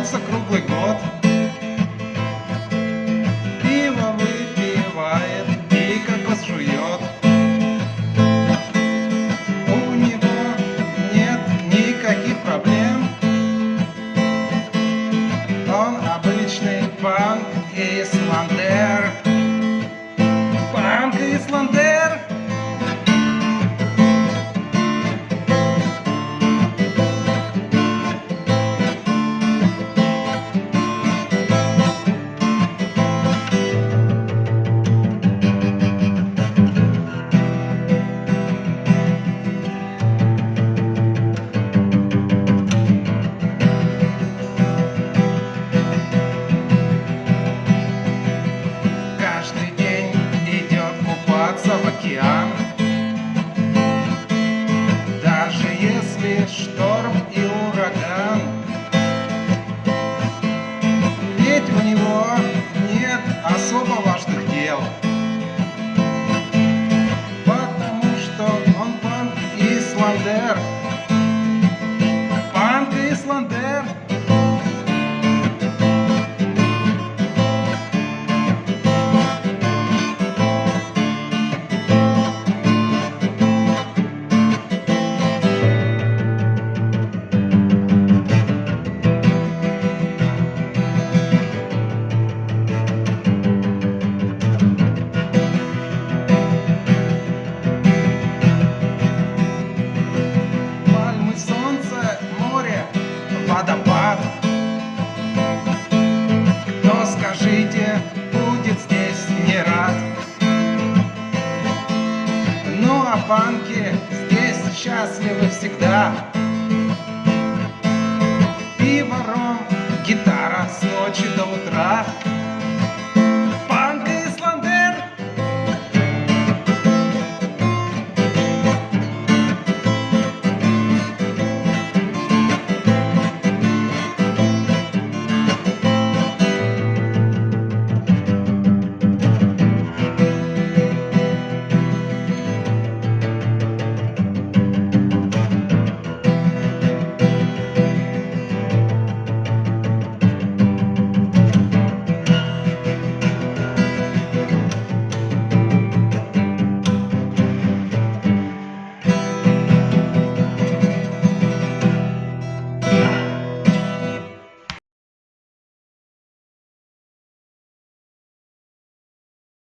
от солнца круглый год. Купаться в океан. Даже если шторм и ураган Ведь у него нет особо важных дел. Потому что он панк где будет здесь не рад. Ну а банки здесь счастливы всегда. и ром,